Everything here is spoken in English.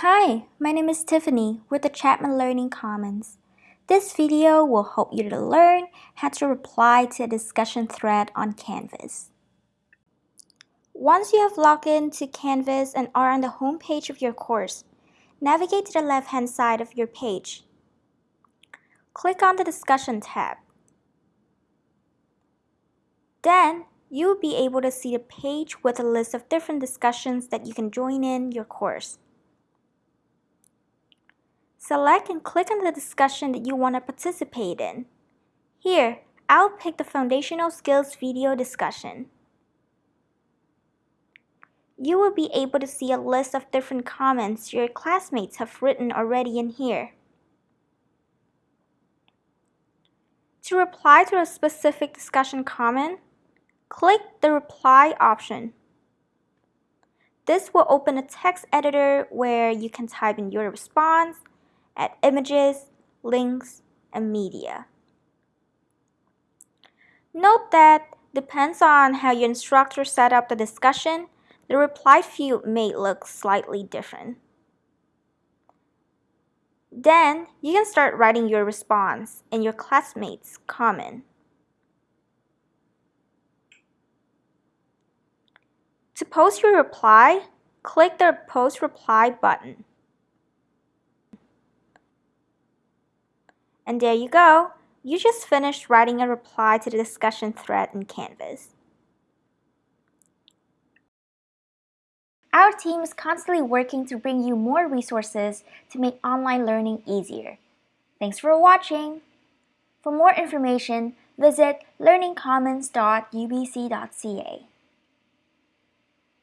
Hi, my name is Tiffany with the Chapman Learning Commons. This video will help you to learn how to reply to a discussion thread on Canvas. Once you have logged in to Canvas and are on the home page of your course, navigate to the left-hand side of your page. Click on the Discussion tab. Then, you will be able to see the page with a list of different discussions that you can join in your course. Select and click on the discussion that you want to participate in. Here, I'll pick the Foundational Skills video discussion. You will be able to see a list of different comments your classmates have written already in here. To reply to a specific discussion comment, click the Reply option. This will open a text editor where you can type in your response add images, links, and media. Note that depends on how your instructor set up the discussion, the reply field may look slightly different. Then, you can start writing your response and your classmates' comment. To post your reply, click the Post Reply button. And there you go. You just finished writing a reply to the discussion thread in Canvas. Our team is constantly working to bring you more resources to make online learning easier. Thanks for watching! For more information, visit learningcommons.ubc.ca.